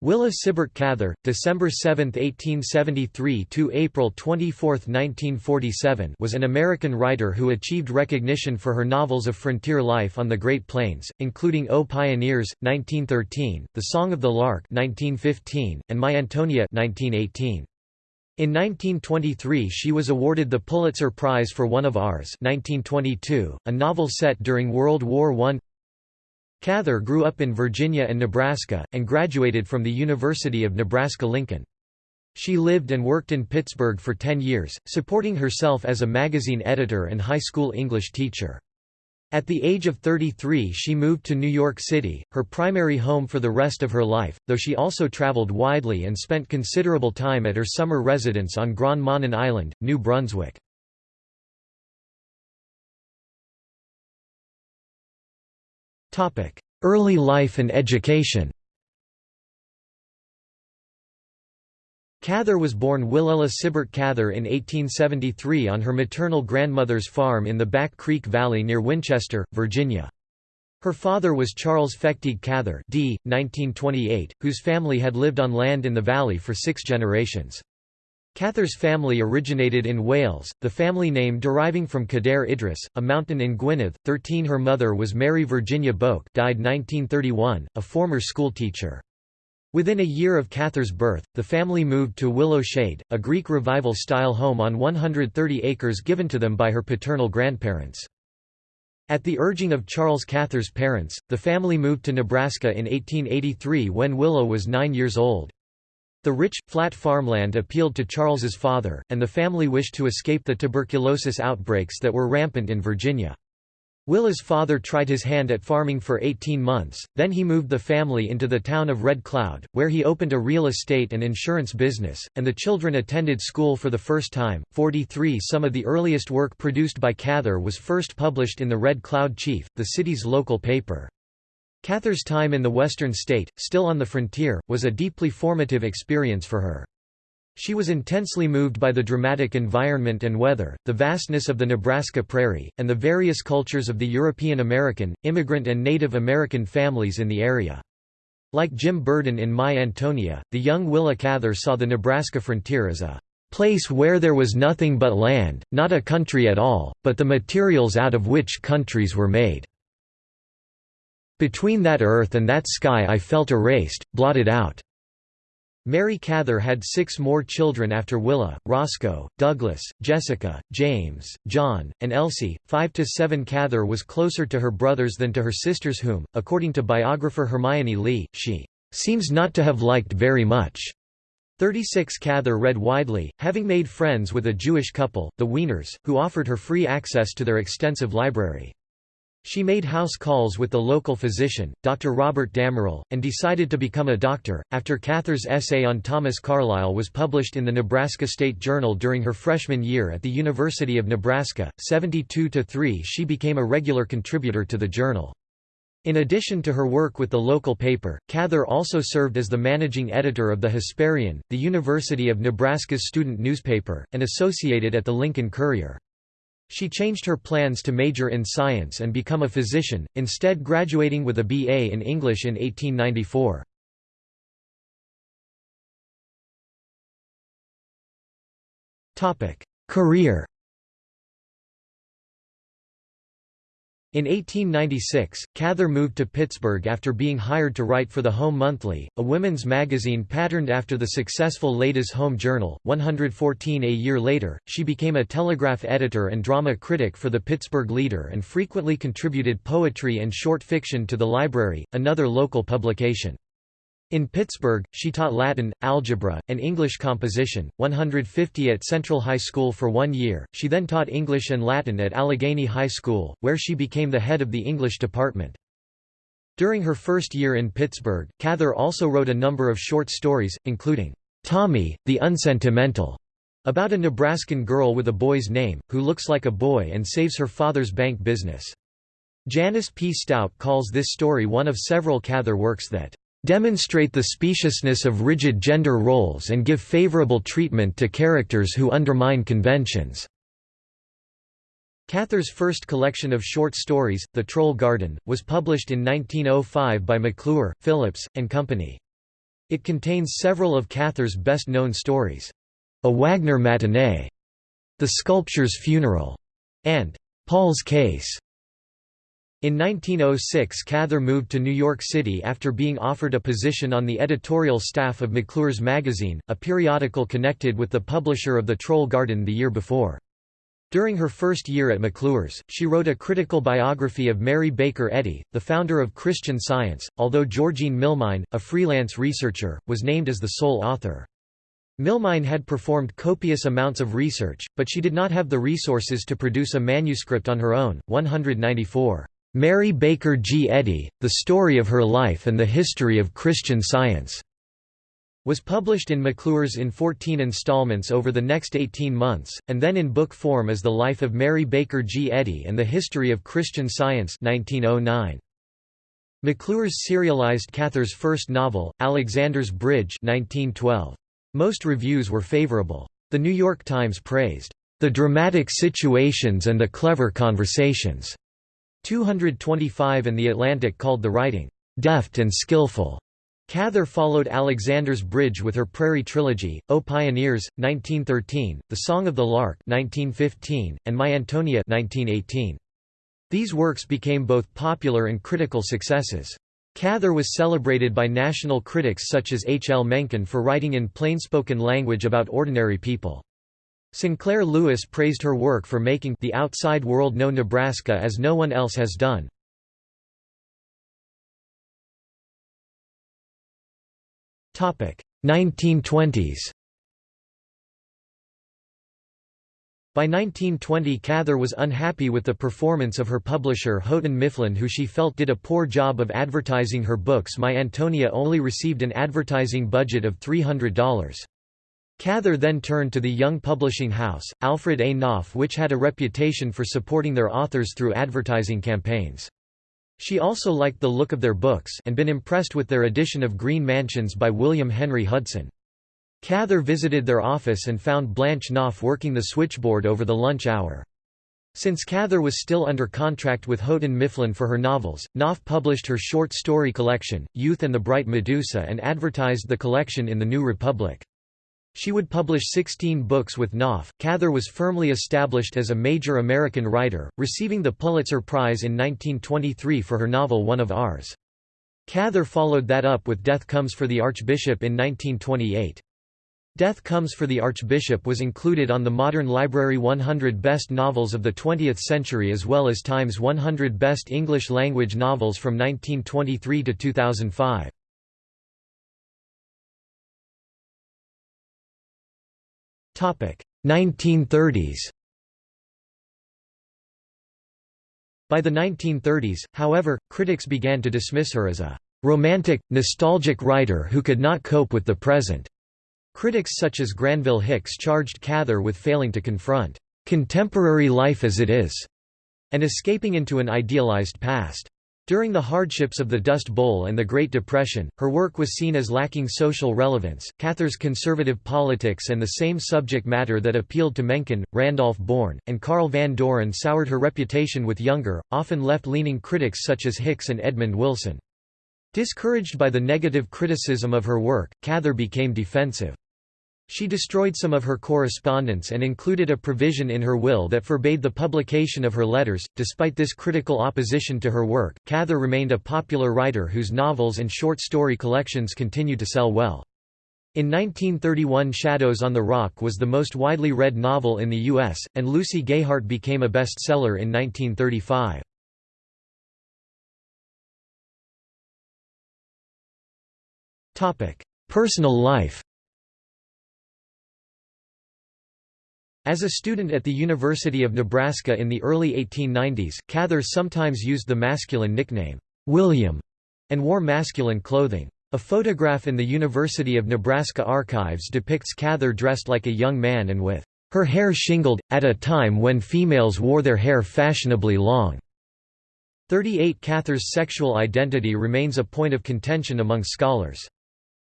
Willa Sibert Cather, December 7, 1873 to April 24, 1947, was an American writer who achieved recognition for her novels of frontier life on the Great Plains, including O Pioneers, 1913, The Song of the Lark, 1915, and My Antonia, 1918. In 1923 she was awarded the Pulitzer Prize for One of Ours 1922, a novel set during World War I. Cather grew up in Virginia and Nebraska, and graduated from the University of Nebraska-Lincoln. She lived and worked in Pittsburgh for 10 years, supporting herself as a magazine editor and high school English teacher. At the age of 33 she moved to New York City, her primary home for the rest of her life, though she also traveled widely and spent considerable time at her summer residence on Grand Manan Island, New Brunswick. Early life and education Cather was born Willella Sibert Cather in 1873 on her maternal grandmother's farm in the Back Creek Valley near Winchester, Virginia. Her father was Charles Fechtig Cather d. 1928, whose family had lived on land in the valley for six generations. Cather's family originated in Wales, the family name deriving from Cadair Idris, a mountain in Gwynedd. 13 Her mother was Mary Virginia Boak died 1931, a former schoolteacher. Within a year of Cather's birth, the family moved to Willow Shade, a Greek Revival-style home on 130 acres given to them by her paternal grandparents. At the urging of Charles Cather's parents, the family moved to Nebraska in 1883 when Willow was nine years old. The rich, flat farmland appealed to Charles's father, and the family wished to escape the tuberculosis outbreaks that were rampant in Virginia. Willa's father tried his hand at farming for 18 months, then he moved the family into the town of Red Cloud, where he opened a real estate and insurance business, and the children attended school for the first time. 43 Some of the earliest work produced by Cather was first published in the Red Cloud Chief, the city's local paper. Cather's time in the western state, still on the frontier, was a deeply formative experience for her. She was intensely moved by the dramatic environment and weather, the vastness of the Nebraska prairie, and the various cultures of the European American, immigrant and Native American families in the area. Like Jim Burden in My Antonia, the young Willa Cather saw the Nebraska frontier as a place where there was nothing but land, not a country at all, but the materials out of which countries were made. Between that earth and that sky I felt erased, blotted out. Mary Cather had six more children after Willa, Roscoe, Douglas, Jessica, James, John, and Elsie. Five to seven Cather was closer to her brothers than to her sisters whom, according to biographer Hermione Lee, she seems not to have liked very much. 36 Cather read widely, having made friends with a Jewish couple, the Wieners, who offered her free access to their extensive library. She made house calls with the local physician, Dr. Robert Damerel, and decided to become a doctor. After Cather's essay on Thomas Carlyle was published in the Nebraska State Journal during her freshman year at the University of Nebraska, 72 3 she became a regular contributor to the journal. In addition to her work with the local paper, Cather also served as the managing editor of the Hesperian, the University of Nebraska's student newspaper, and associated at the Lincoln Courier. She changed her plans to major in science and become a physician, instead graduating with a B.A. in English in 1894. Career In 1896, Cather moved to Pittsburgh after being hired to write for the Home Monthly, a women's magazine patterned after the successful Ladies' Home Journal. 114 A year later, she became a telegraph editor and drama critic for the Pittsburgh Leader and frequently contributed poetry and short fiction to The Library, another local publication. In Pittsburgh, she taught Latin, algebra, and English composition, 150 at Central High School for one year. She then taught English and Latin at Allegheny High School, where she became the head of the English department. During her first year in Pittsburgh, Cather also wrote a number of short stories, including Tommy, the Unsentimental, about a Nebraskan girl with a boy's name, who looks like a boy and saves her father's bank business. Janice P. Stout calls this story one of several Cather works that demonstrate the speciousness of rigid gender roles and give favorable treatment to characters who undermine conventions." Cather's first collection of short stories, The Troll Garden, was published in 1905 by McClure, Phillips, and Company. It contains several of Cather's best-known stories. A Wagner Matinee, The Sculptor's Funeral, and Paul's Case. In 1906 Cather moved to New York City after being offered a position on the editorial staff of McClure's Magazine, a periodical connected with the publisher of The Troll Garden the year before. During her first year at McClure's, she wrote a critical biography of Mary Baker Eddy, the founder of Christian Science, although Georgine Milmine, a freelance researcher, was named as the sole author. Milmine had performed copious amounts of research, but she did not have the resources to produce a manuscript on her own. 194. Mary Baker G. Eddy, The Story of Her Life and the History of Christian Science, was published in McClure's in 14 installments over the next 18 months, and then in book form as The Life of Mary Baker G. Eddy and the History of Christian Science 1909. McClure's serialized Cather's first novel, Alexander's Bridge 1912. Most reviews were favorable. The New York Times praised, "...the dramatic situations and the clever conversations." 225 and The Atlantic called the writing, "...deft and skillful." Cather followed Alexander's Bridge with her Prairie Trilogy, O Pioneers, 1913, The Song of the Lark 1915, and My Antonia 1918. These works became both popular and critical successes. Cather was celebrated by national critics such as H. L. Mencken for writing in plainspoken language about ordinary people. Sinclair Lewis praised her work for making the outside world know Nebraska as no one else has done. Topic 1920s. By 1920 Cather was unhappy with the performance of her publisher Houghton Mifflin who she felt did a poor job of advertising her books My Antonia only received an advertising budget of $300. Cather then turned to the young publishing house, Alfred A. Knopf which had a reputation for supporting their authors through advertising campaigns. She also liked the look of their books and been impressed with their edition of Green Mansions by William Henry Hudson. Cather visited their office and found Blanche Knopf working the switchboard over the lunch hour. Since Cather was still under contract with Houghton Mifflin for her novels, Knopf published her short story collection, Youth and the Bright Medusa and advertised the collection in the New Republic. She would publish 16 books with Knopf. Cather was firmly established as a major American writer, receiving the Pulitzer Prize in 1923 for her novel One of Ours. Cather followed that up with Death Comes for the Archbishop in 1928. Death Comes for the Archbishop was included on the Modern Library 100 Best Novels of the 20th Century as well as Times 100 Best English Language Novels from 1923 to 2005. 1930s By the 1930s, however, critics began to dismiss her as a romantic, nostalgic writer who could not cope with the present. Critics such as Granville Hicks charged Cather with failing to confront contemporary life as it is, and escaping into an idealized past. During the hardships of the Dust Bowl and the Great Depression, her work was seen as lacking social relevance. Cather's conservative politics and the same subject matter that appealed to Mencken, Randolph Bourne, and Carl Van Doren soured her reputation with younger, often left-leaning critics such as Hicks and Edmund Wilson. Discouraged by the negative criticism of her work, Cather became defensive. She destroyed some of her correspondence and included a provision in her will that forbade the publication of her letters. Despite this critical opposition to her work, Cather remained a popular writer whose novels and short story collections continued to sell well. In 1931 Shadows on the Rock was the most widely read novel in the U.S., and Lucy Gayheart became a bestseller in 1935. Personal life As a student at the University of Nebraska in the early 1890s, Cather sometimes used the masculine nickname, William, and wore masculine clothing. A photograph in the University of Nebraska archives depicts Cather dressed like a young man and with her hair shingled, at a time when females wore their hair fashionably long. 38 Cather's sexual identity remains a point of contention among scholars.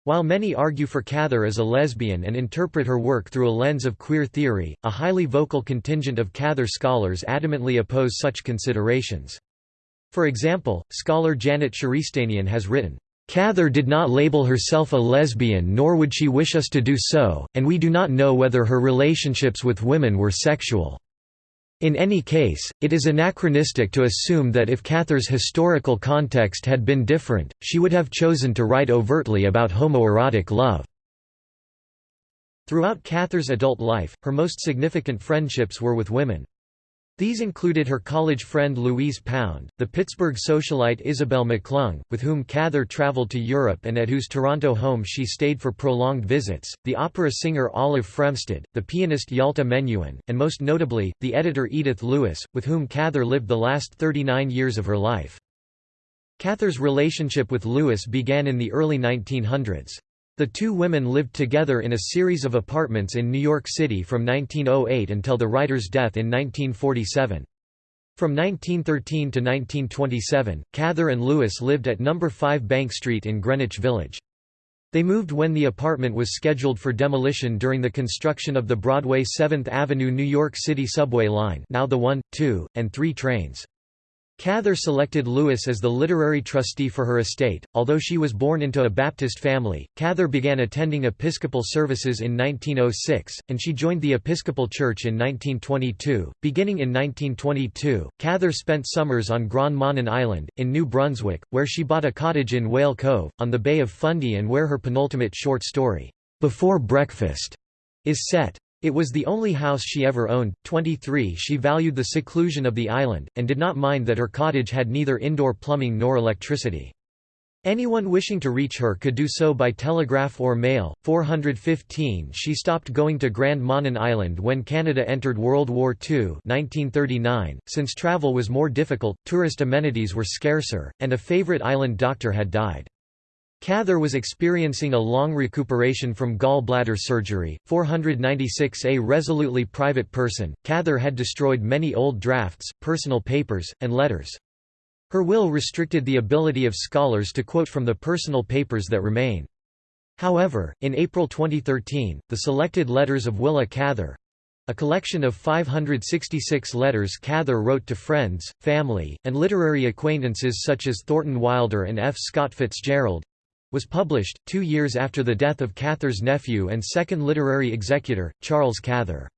While many argue for Cather as a lesbian and interpret her work through a lens of queer theory, a highly vocal contingent of Cather scholars adamantly oppose such considerations. For example, scholar Janet Sharistanian has written, Cather did not label herself a lesbian nor would she wish us to do so, and we do not know whether her relationships with women were sexual. In any case, it is anachronistic to assume that if Cather's historical context had been different, she would have chosen to write overtly about homoerotic love. Throughout Cather's adult life, her most significant friendships were with women. These included her college friend Louise Pound, the Pittsburgh socialite Isabel McClung, with whom Cather traveled to Europe and at whose Toronto home she stayed for prolonged visits, the opera singer Olive Fremstad, the pianist Yaltah Menuhin, and most notably, the editor Edith Lewis, with whom Cather lived the last 39 years of her life. Cather's relationship with Lewis began in the early 1900s. The two women lived together in a series of apartments in New York City from 1908 until the writer's death in 1947. From 1913 to 1927, Cather and Lewis lived at No. 5 Bank Street in Greenwich Village. They moved when the apartment was scheduled for demolition during the construction of the Broadway 7th Avenue New York City subway line now the 1, 2, and 3 trains. Cather selected Lewis as the literary trustee for her estate. Although she was born into a Baptist family, Cather began attending Episcopal services in 1906, and she joined the Episcopal Church in 1922. Beginning in 1922, Cather spent summers on Grand Manan Island, in New Brunswick, where she bought a cottage in Whale Cove, on the Bay of Fundy and where her penultimate short story, Before Breakfast, is set. It was the only house she ever owned. 23 She valued the seclusion of the island, and did not mind that her cottage had neither indoor plumbing nor electricity. Anyone wishing to reach her could do so by telegraph or mail. 415 She stopped going to Grand Manan Island when Canada entered World War II 1939. Since travel was more difficult, tourist amenities were scarcer, and a favorite island doctor had died. Cather was experiencing a long recuperation from gallbladder surgery. 496 A resolutely private person, Cather had destroyed many old drafts, personal papers, and letters. Her will restricted the ability of scholars to quote from the personal papers that remain. However, in April 2013, the selected letters of Willa Cather a collection of 566 letters Cather wrote to friends, family, and literary acquaintances such as Thornton Wilder and F. Scott Fitzgerald was published, two years after the death of Cather's nephew and second literary executor, Charles Cather.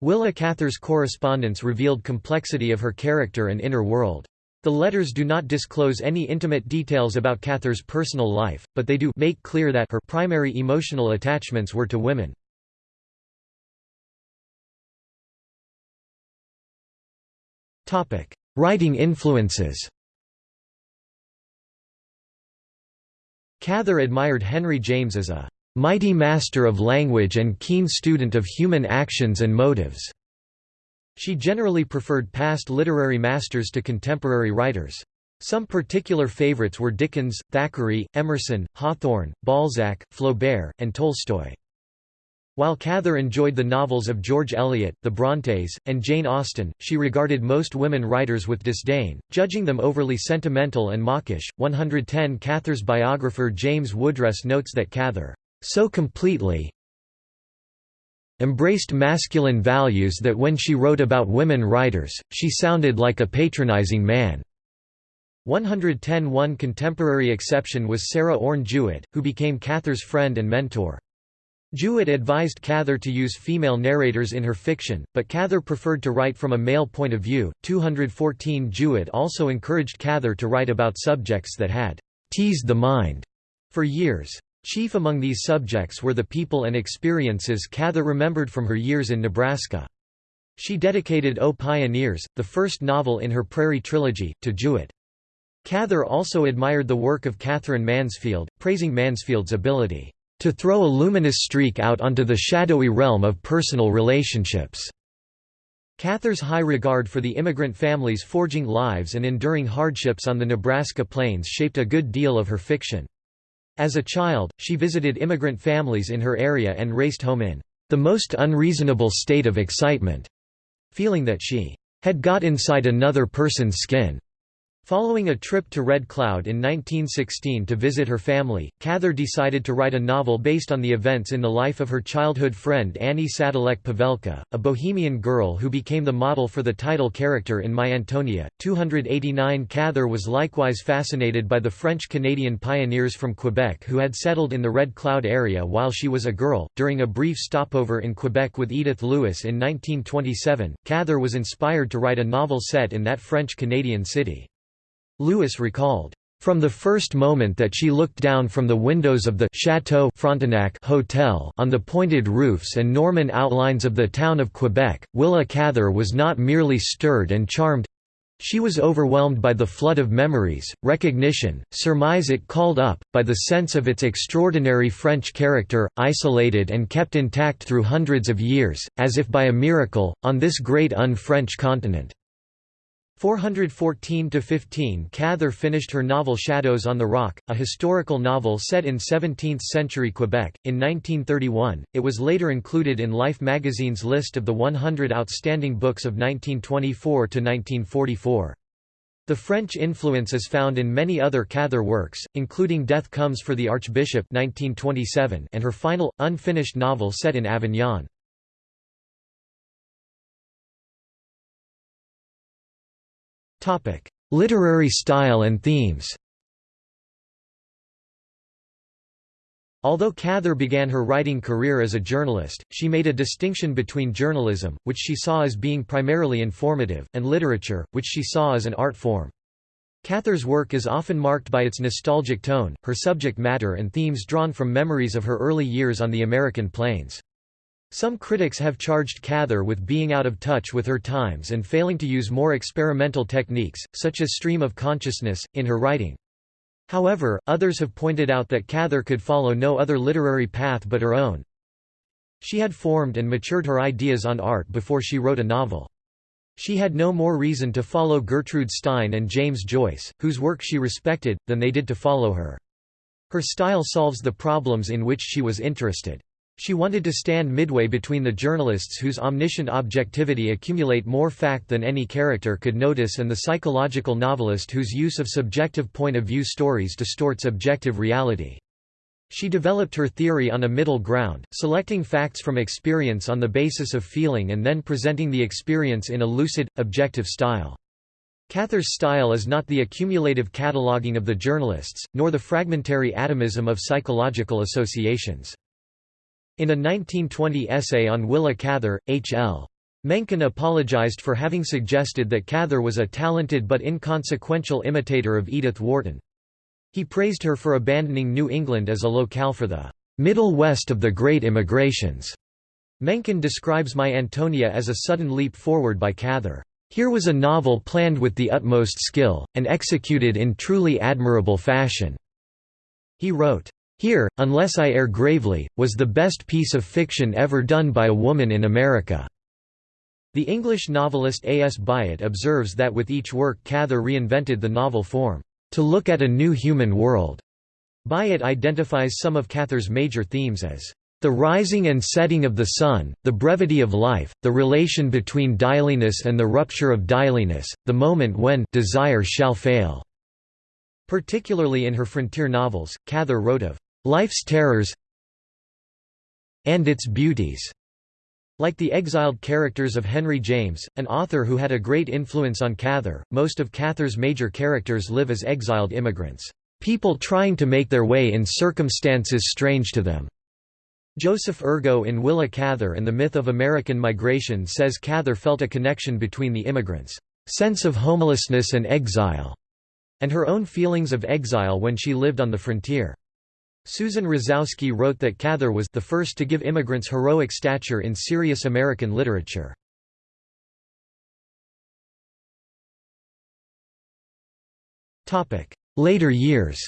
Willa Cather's correspondence revealed complexity of her character and inner world. The letters do not disclose any intimate details about Cather's personal life, but they do make clear that her primary emotional attachments were to women. Writing influences Cather admired Henry James as a mighty master of language and keen student of human actions and motives. She generally preferred past literary masters to contemporary writers. Some particular favorites were Dickens, Thackeray, Emerson, Hawthorne, Balzac, Flaubert, and Tolstoy. While Cather enjoyed the novels of George Eliot, the Brontes, and Jane Austen, she regarded most women writers with disdain, judging them overly sentimental and mawkish. 110 Cather's biographer James Woodress notes that Cather, so completely embraced masculine values that when she wrote about women writers, she sounded like a patronizing man. 110 One contemporary exception was Sarah Orne Jewett, who became Cather's friend and mentor. Jewett advised Cather to use female narrators in her fiction, but Cather preferred to write from a male point of view. 214 Jewett also encouraged Cather to write about subjects that had teased the mind for years. Chief among these subjects were the people and experiences Cather remembered from her years in Nebraska. She dedicated O Pioneers, the first novel in her Prairie trilogy, to Jewett. Cather also admired the work of Katherine Mansfield, praising Mansfield's ability to throw a luminous streak out onto the shadowy realm of personal relationships. Cather's high regard for the immigrant families forging lives and enduring hardships on the Nebraska plains shaped a good deal of her fiction. As a child, she visited immigrant families in her area and raced home in the most unreasonable state of excitement, feeling that she had got inside another person's skin. Following a trip to Red Cloud in 1916 to visit her family, Cather decided to write a novel based on the events in the life of her childhood friend Annie Sadilek Pavelka, a Bohemian girl who became the model for the title character in My Antonia. 289 Cather was likewise fascinated by the French-Canadian pioneers from Quebec who had settled in the Red Cloud area while she was a girl. During a brief stopover in Quebec with Edith Lewis in 1927, Cather was inspired to write a novel set in that French-Canadian city. Lewis recalled, "...from the first moment that she looked down from the windows of the Chateau Frontenac Hotel on the pointed roofs and Norman outlines of the town of Quebec, Willa Cather was not merely stirred and charmed she was overwhelmed by the flood of memories, recognition, surmise it called up, by the sense of its extraordinary French character, isolated and kept intact through hundreds of years, as if by a miracle, on this great un-French continent." 414–15 Cather finished her novel Shadows on the Rock, a historical novel set in 17th-century Quebec. In 1931, it was later included in Life magazine's list of the 100 outstanding books of nineteen twenty-four to nineteen forty-four. The French influence is found in many other Cather works, including Death Comes for the Archbishop 1927 and her final, unfinished novel set in Avignon. Literary style and themes Although Cather began her writing career as a journalist, she made a distinction between journalism, which she saw as being primarily informative, and literature, which she saw as an art form. Cather's work is often marked by its nostalgic tone, her subject matter and themes drawn from memories of her early years on the American plains. Some critics have charged Cather with being out of touch with her times and failing to use more experimental techniques, such as stream of consciousness, in her writing. However, others have pointed out that Cather could follow no other literary path but her own. She had formed and matured her ideas on art before she wrote a novel. She had no more reason to follow Gertrude Stein and James Joyce, whose work she respected, than they did to follow her. Her style solves the problems in which she was interested. She wanted to stand midway between the journalists whose omniscient objectivity accumulate more fact than any character could notice and the psychological novelist whose use of subjective point of view stories distorts objective reality. She developed her theory on a middle ground, selecting facts from experience on the basis of feeling and then presenting the experience in a lucid, objective style. Cather's style is not the accumulative cataloguing of the journalists, nor the fragmentary atomism of psychological associations. In a 1920 essay on Willa Cather, H.L. Mencken apologized for having suggested that Cather was a talented but inconsequential imitator of Edith Wharton. He praised her for abandoning New England as a locale for the "...middle west of the great immigrations." Mencken describes My Antonia as a sudden leap forward by Cather. Here was a novel planned with the utmost skill, and executed in truly admirable fashion." He wrote, here, Unless I Err Gravely, was the best piece of fiction ever done by a woman in America." The English novelist A. S. Byatt observes that with each work Cather reinvented the novel form, "...to look at a new human world." Byatt identifies some of Cather's major themes as the rising and setting of the sun, the brevity of life, the relation between dailiness and the rupture of dailiness, the moment when desire shall fail." Particularly in her frontier novels, Cather wrote of Life's Terrors and its Beauties. Like the exiled characters of Henry James, an author who had a great influence on Cather, most of Cather's major characters live as exiled immigrants, people trying to make their way in circumstances strange to them. Joseph Urgo in Willa Cather and the Myth of American Migration says Cather felt a connection between the immigrants' sense of homelessness and exile, and her own feelings of exile when she lived on the frontier. Susan Rosowski wrote that Cather was the first to give immigrants heroic stature in serious American literature. Later years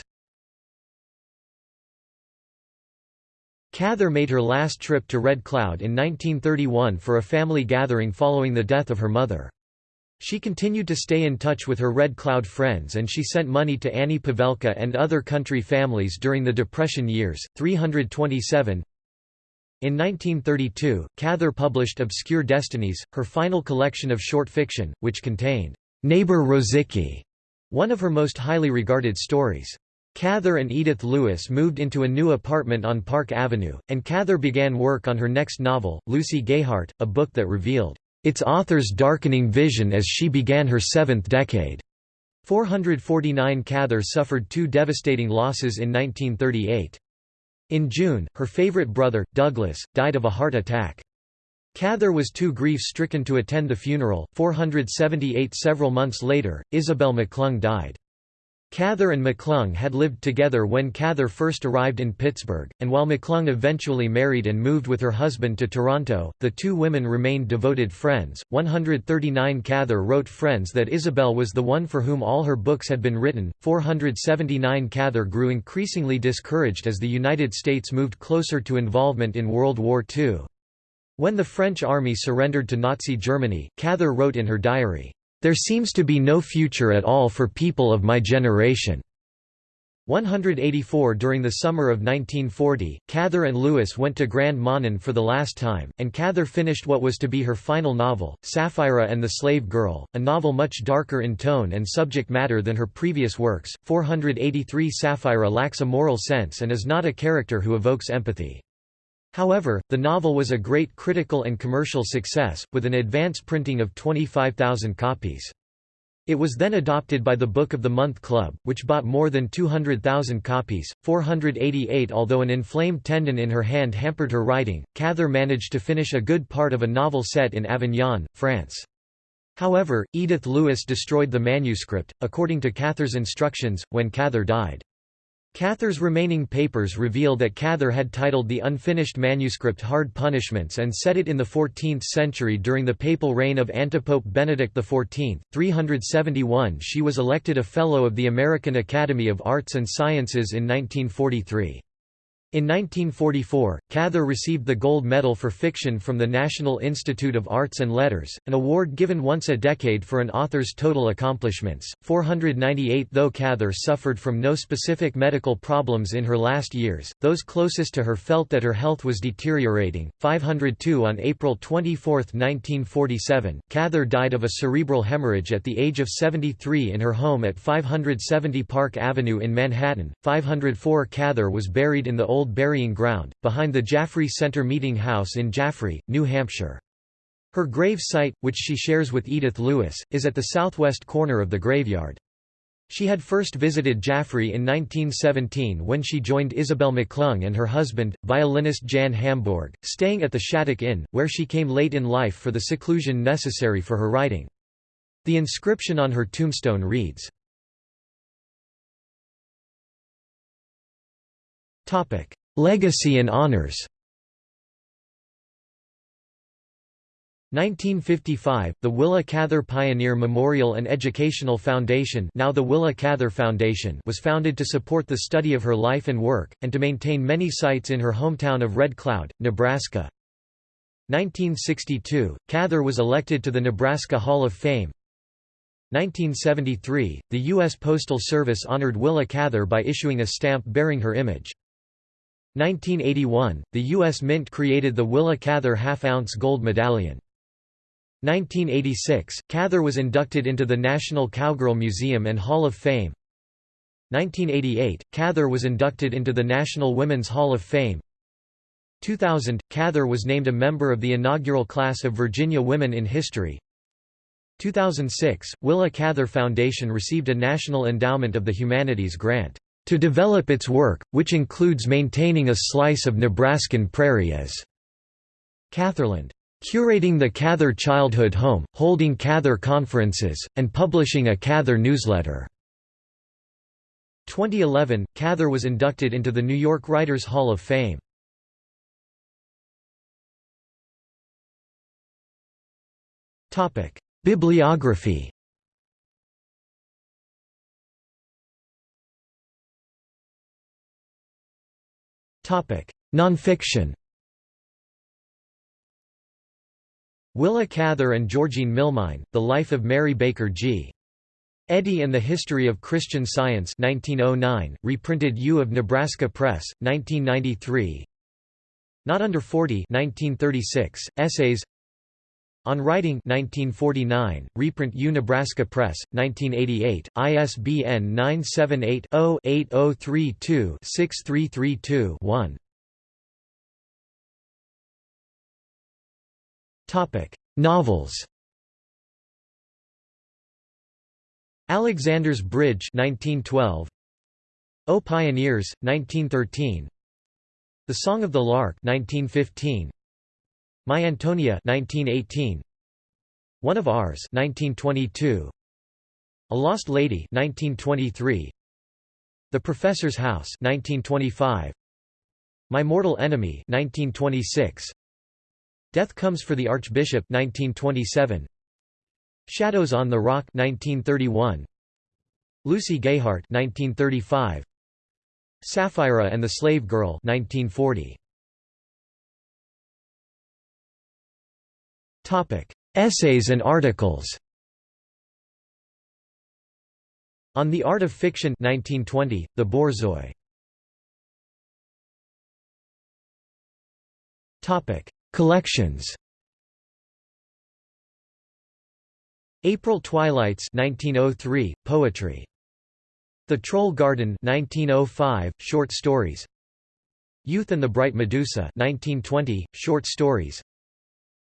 Cather made her last trip to Red Cloud in 1931 for a family gathering following the death of her mother. She continued to stay in touch with her Red Cloud friends and she sent money to Annie Pavelka and other country families during the Depression years. 327 In 1932, Cather published Obscure Destinies, her final collection of short fiction, which contained Neighbor Rosicky, one of her most highly regarded stories. Cather and Edith Lewis moved into a new apartment on Park Avenue, and Cather began work on her next novel, Lucy Gayheart, a book that revealed its author's darkening vision as she began her seventh decade. 449 Cather suffered two devastating losses in 1938. In June, her favorite brother, Douglas, died of a heart attack. Cather was too grief-stricken to attend the funeral. 478 Several months later, Isabel McClung died. Cather and McClung had lived together when Cather first arrived in Pittsburgh, and while McClung eventually married and moved with her husband to Toronto, the two women remained devoted friends. 139 Cather wrote friends that Isabel was the one for whom all her books had been written. 479 Cather grew increasingly discouraged as the United States moved closer to involvement in World War II. When the French army surrendered to Nazi Germany, Cather wrote in her diary, there seems to be no future at all for people of my generation. 184 During the summer of 1940, Cather and Lewis went to Grand Manan for the last time, and Cather finished what was to be her final novel, Sapphira and the Slave Girl, a novel much darker in tone and subject matter than her previous works. 483 Sapphira lacks a moral sense and is not a character who evokes empathy. However, the novel was a great critical and commercial success, with an advance printing of 25,000 copies. It was then adopted by the Book of the Month Club, which bought more than 200,000 copies. 488 Although an inflamed tendon in her hand hampered her writing, Cather managed to finish a good part of a novel set in Avignon, France. However, Edith Lewis destroyed the manuscript, according to Cather's instructions, when Cather died. Cather's remaining papers reveal that Cather had titled the unfinished manuscript Hard Punishments and set it in the 14th century during the papal reign of Antipope Benedict XIV. 371 She was elected a Fellow of the American Academy of Arts and Sciences in 1943. In 1944, Cather received the Gold Medal for Fiction from the National Institute of Arts and Letters, an award given once a decade for an author's total accomplishments. 498 Though Cather suffered from no specific medical problems in her last years, those closest to her felt that her health was deteriorating. 502 On April 24, 1947, Cather died of a cerebral hemorrhage at the age of 73 in her home at 570 Park Avenue in Manhattan. 504 Cather was buried in the Old old burying ground, behind the Jaffrey Center Meeting House in Jaffrey, New Hampshire. Her grave site, which she shares with Edith Lewis, is at the southwest corner of the graveyard. She had first visited Jaffrey in 1917 when she joined Isabel McClung and her husband, violinist Jan Hambourg, staying at the Shattuck Inn, where she came late in life for the seclusion necessary for her writing. The inscription on her tombstone reads, Topic: Legacy and honors. 1955, the Willa Cather Pioneer Memorial and Educational Foundation now the Willa Cather Foundation was founded to support the study of her life and work, and to maintain many sites in her hometown of Red Cloud, Nebraska. 1962, Cather was elected to the Nebraska Hall of Fame. 1973, the U.S. Postal Service honored Willa Cather by issuing a stamp bearing her image. 1981, the U.S. Mint created the Willa Cather half-ounce gold medallion. 1986, Cather was inducted into the National Cowgirl Museum and Hall of Fame. 1988, Cather was inducted into the National Women's Hall of Fame. 2000, Cather was named a member of the inaugural class of Virginia Women in History. 2006, Willa Cather Foundation received a National Endowment of the Humanities grant to develop its work, which includes maintaining a slice of Nebraskan prairie as Catherland, curating the Cather Childhood Home, holding Cather conferences, and publishing a Cather newsletter. 2011, Cather was inducted into the New York Writers Hall of Fame. Bibliography Nonfiction Willa Cather and Georgine Milmine, The Life of Mary Baker G. Eddy and the History of Christian Science 1909, reprinted U of Nebraska Press, 1993 Not Under 40 1936, Essays On Writing 1949, reprint U Nebraska Press, 1988, ISBN 978-0-8032-6332-1. Novels. Alexander's Bridge 1912 O Pioneers 1913 The Song of the Lark 1915 My Antonia 1918 One of Ours 1922 A Lost Lady 1923 The Professor's House 1925 My Mortal Enemy 1926 Death Comes for the Archbishop 1927 Shadows on the Rock 1931 Lucy Gayheart 1935 Sapphira and the Slave Girl 1940 Essays and articles. On the Art of Fiction 1920 The Borzoi Topic. Collections. April Twilights 1903 poetry. The Troll Garden 1905 short stories. Youth and the Bright Medusa 1920 short stories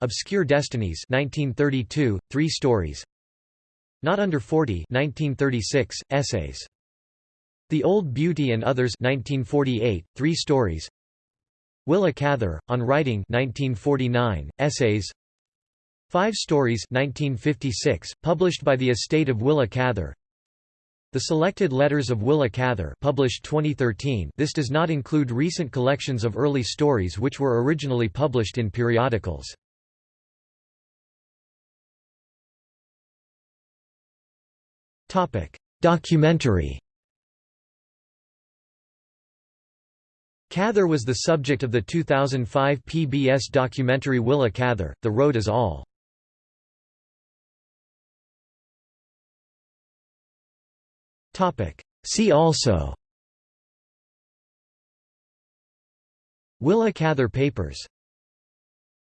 Obscure Destinies 1932 three stories. Not Under 40 1936 essays. The Old Beauty and Others 1948 three stories. Willa Cather on Writing 1949 essays. Five Stories 1956, published by the estate of Willa Cather. The Selected Letters of Willa Cather published 2013 this does not include recent collections of early stories which were originally published in periodicals. Documentary Cather was the subject of the 2005 PBS documentary Willa Cather, The Road Is All. See also Willa Cather Papers